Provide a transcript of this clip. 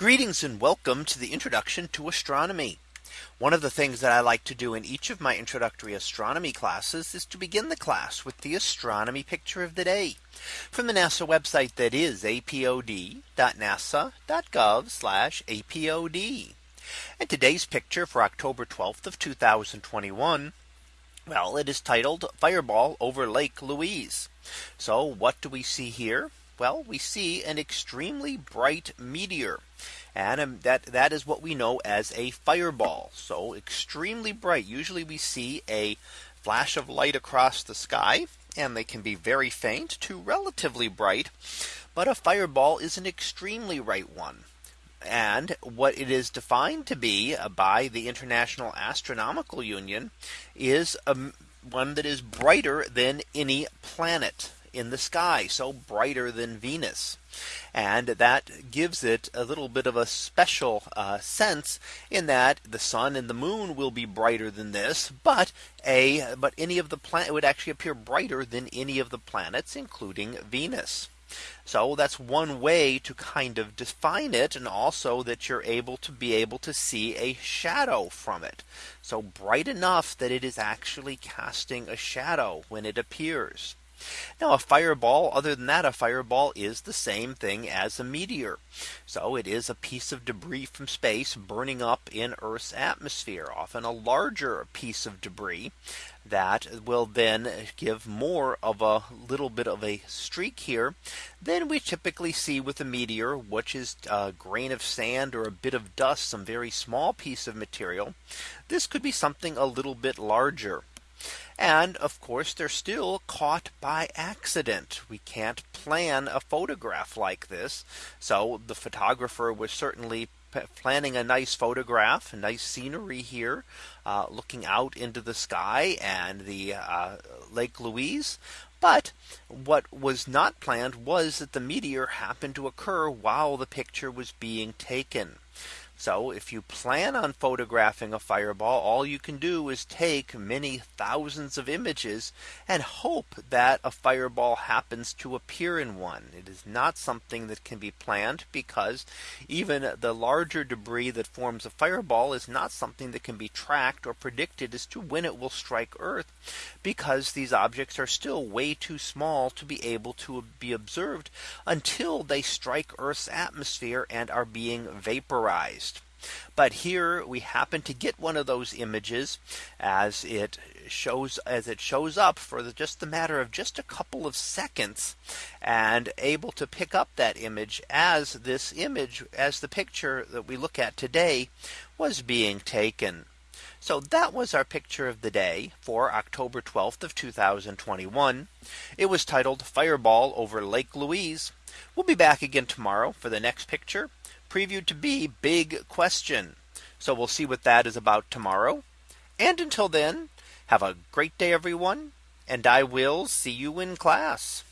Greetings and welcome to the introduction to astronomy. One of the things that I like to do in each of my introductory astronomy classes is to begin the class with the astronomy picture of the day from the NASA website that is apod.nasa.gov apod. And today's picture for October 12th of 2021. Well, it is titled Fireball over Lake Louise. So what do we see here? Well, we see an extremely bright meteor. And um, that that is what we know as a fireball. So extremely bright. Usually we see a flash of light across the sky and they can be very faint to relatively bright. But a fireball is an extremely bright one. And what it is defined to be by the International Astronomical Union is a, one that is brighter than any planet in the sky so brighter than Venus. And that gives it a little bit of a special uh, sense in that the sun and the moon will be brighter than this, but a but any of the planet would actually appear brighter than any of the planets, including Venus. So that's one way to kind of define it and also that you're able to be able to see a shadow from it. So bright enough that it is actually casting a shadow when it appears. Now a fireball other than that a fireball is the same thing as a meteor. So it is a piece of debris from space burning up in Earth's atmosphere often a larger piece of debris that will then give more of a little bit of a streak here than we typically see with a meteor which is a grain of sand or a bit of dust some very small piece of material. This could be something a little bit larger. And of course, they're still caught by accident. We can't plan a photograph like this. So the photographer was certainly planning a nice photograph, nice scenery here, uh, looking out into the sky and the uh, Lake Louise. But what was not planned was that the meteor happened to occur while the picture was being taken. So if you plan on photographing a fireball, all you can do is take many thousands of images and hope that a fireball happens to appear in one. It is not something that can be planned because even the larger debris that forms a fireball is not something that can be tracked or predicted as to when it will strike Earth because these objects are still way too small to be able to be observed until they strike Earth's atmosphere and are being vaporized. But here we happen to get one of those images as it shows as it shows up for the, just the matter of just a couple of seconds and able to pick up that image as this image as the picture that we look at today was being taken. So that was our picture of the day for October 12th of 2021. It was titled Fireball over Lake Louise. We'll be back again tomorrow for the next picture previewed to be big question. So we'll see what that is about tomorrow. And until then, have a great day, everyone. And I will see you in class.